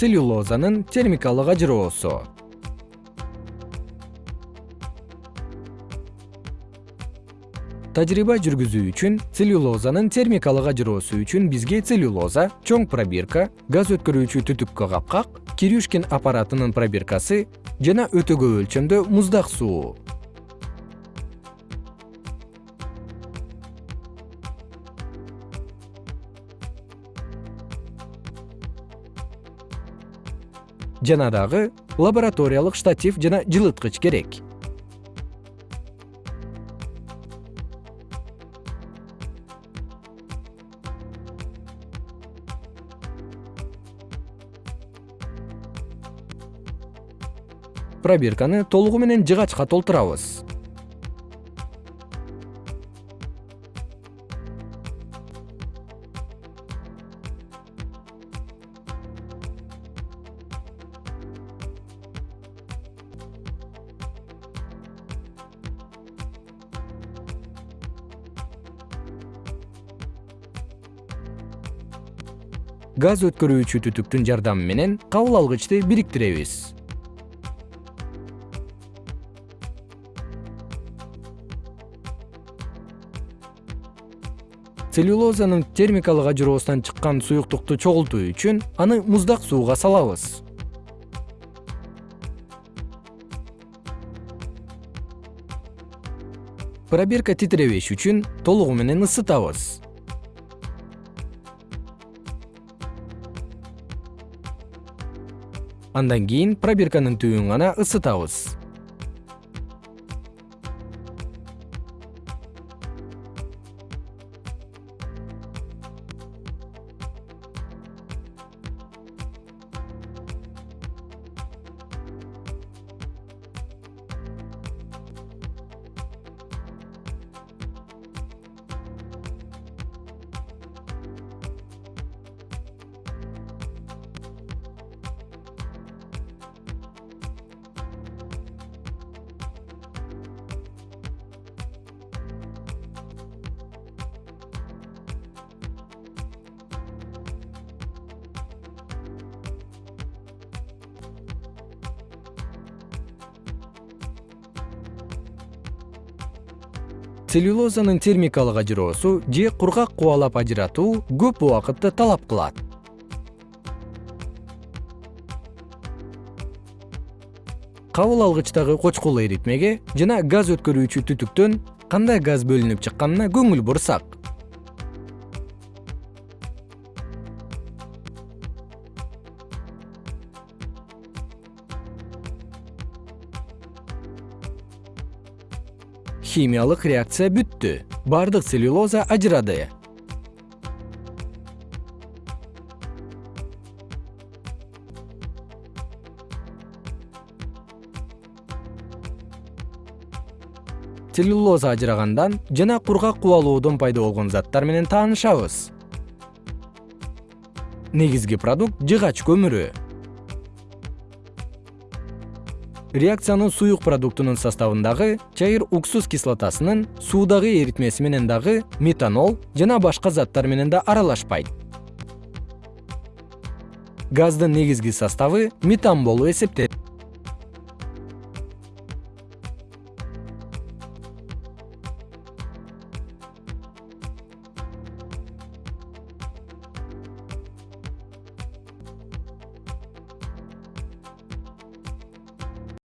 целлюлозанын термикалык ажыроосу. Тажрыйба жүргүзүү үчүн целлюлозанын термикалык ажыроосу үчүн бизге целлюлоза чоң пробирка газ өткөрүүчү түтүккө капкак кирюшкин аппаратынын пробиркасы жана өтө көп өлчөмдө муздак суу жана дагы лабораториялык штатив жана жылыткыч керек. Пробирканы толугу менен жыгачка толтурабыз газ өткөрүүчү түтүктүн жардамы менен кабыл алгычты бириктиребиз. Целлюлозанын термикалык ажыроосунан чыккан суюктукту чогултуу үчүн аны муздак сууга салабыз. Пробирка титиребеш үчүн толугу менен ысытабыз андан кийин пробирканын түбүн гана ысытабыз целлюлозанын термикалык ажыроосу же кургак кубалап ажыратуу көп убакытты талап кылат. Кабыл алгычтагы кочкул эритмеге жана газ өткөрүүчү түтүктөн кандай газ бөлүнүп чыкканына көңүл бурсак химиялык реакция бүттү. Бардык целлюлоза ажырады. Целлюлоза ажырагандан жана кургак кубалоодон пайда болгон заттар менен таанышабыз. Негизги продукт жыгач көмүрү реакциянын суюк продуктунун составындагы чайыр уксус кислотасынын суудагы эритмеси менен дагы метанол жана башка заттар менен да аралашпайт. Газдын негизги составы метан болуп эсептелет